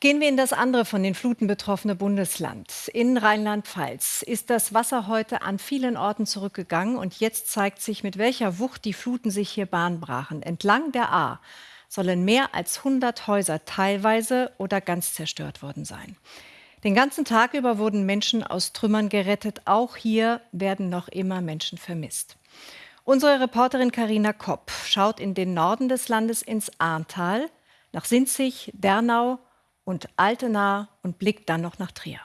Gehen wir in das andere von den Fluten betroffene Bundesland. In Rheinland-Pfalz ist das Wasser heute an vielen Orten zurückgegangen und jetzt zeigt sich, mit welcher Wucht die Fluten sich hier Bahn brachen. Entlang der A sollen mehr als 100 Häuser teilweise oder ganz zerstört worden sein. Den ganzen Tag über wurden Menschen aus Trümmern gerettet. Auch hier werden noch immer Menschen vermisst. Unsere Reporterin Karina Kopp schaut in den Norden des Landes ins Ahrntal, nach Sinzig, Dernau und Altena und blickt dann noch nach Trier.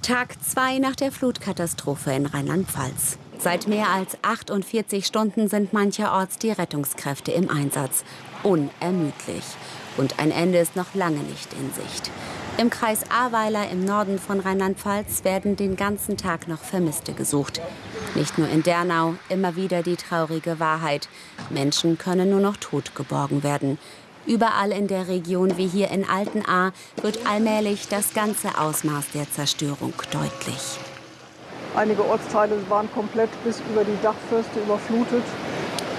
Tag 2 nach der Flutkatastrophe in Rheinland-Pfalz. Seit mehr als 48 Stunden sind mancherorts die Rettungskräfte im Einsatz. Unermüdlich. Und ein Ende ist noch lange nicht in Sicht. Im Kreis Ahrweiler im Norden von Rheinland-Pfalz werden den ganzen Tag noch Vermisste gesucht. Nicht nur in Dernau, immer wieder die traurige Wahrheit. Menschen können nur noch tot geborgen werden. Überall in der Region wie hier in Altenahr wird allmählich das ganze Ausmaß der Zerstörung deutlich. Einige Ortsteile waren komplett bis über die Dachfirste überflutet.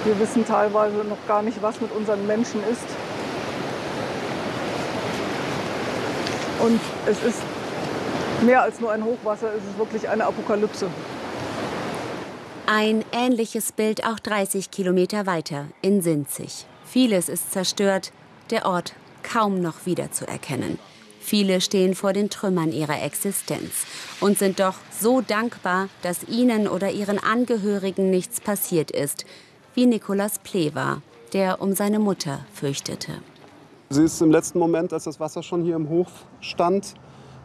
Wir wissen teilweise noch gar nicht, was mit unseren Menschen ist. Und es ist mehr als nur ein Hochwasser, es ist wirklich eine Apokalypse. Ein ähnliches Bild auch 30 Kilometer weiter in Sinzig. Vieles ist zerstört, der Ort kaum noch wiederzuerkennen. Viele stehen vor den Trümmern ihrer Existenz und sind doch so dankbar, dass ihnen oder ihren Angehörigen nichts passiert ist, wie Nikolaus Plewa, der um seine Mutter fürchtete. Sie ist im letzten Moment, als das Wasser schon hier im Hof stand,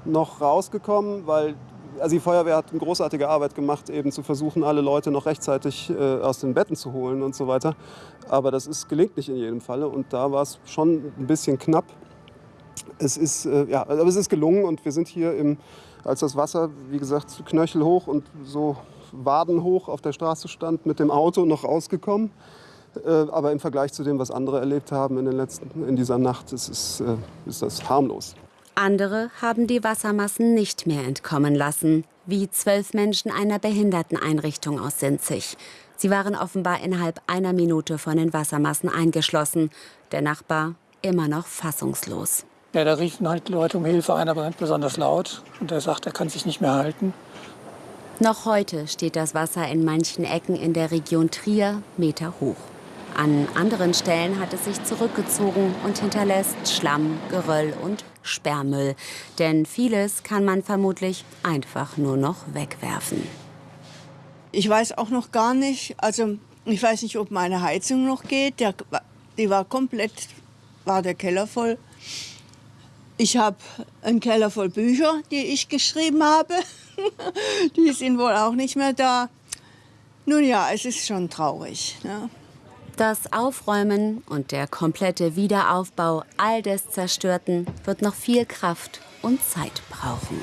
noch rausgekommen, weil also die Feuerwehr hat eine großartige Arbeit gemacht, eben zu versuchen, alle Leute noch rechtzeitig äh, aus den Betten zu holen und so weiter. Aber das ist, gelingt nicht in jedem Falle und da war es schon ein bisschen knapp. Es ist, äh, ja, aber es ist gelungen und wir sind hier, im, als das Wasser, wie gesagt, knöchelhoch und so wadenhoch auf der Straße stand, mit dem Auto noch rausgekommen. Äh, aber im Vergleich zu dem, was andere erlebt haben in, den letzten, in dieser Nacht, ist, äh, ist das harmlos. Andere haben die Wassermassen nicht mehr entkommen lassen, wie zwölf Menschen einer Behinderteneinrichtung aus Sinzig. Sie waren offenbar innerhalb einer Minute von den Wassermassen eingeschlossen. Der Nachbar immer noch fassungslos. Ja, da riefen halt Leute um Hilfe. Einer brennt besonders laut und er sagt, er kann sich nicht mehr halten. Noch heute steht das Wasser in manchen Ecken in der Region Trier Meter hoch. An anderen Stellen hat es sich zurückgezogen und hinterlässt Schlamm, Geröll und Sperrmüll. Denn vieles kann man vermutlich einfach nur noch wegwerfen. Ich weiß auch noch gar nicht, also ich weiß nicht, ob meine Heizung noch geht. Der, die war komplett, war der Keller voll. Ich habe einen Keller voll Bücher, die ich geschrieben habe. die sind wohl auch nicht mehr da. Nun ja, es ist schon traurig. Ne? Das Aufräumen und der komplette Wiederaufbau all des Zerstörten wird noch viel Kraft und Zeit brauchen.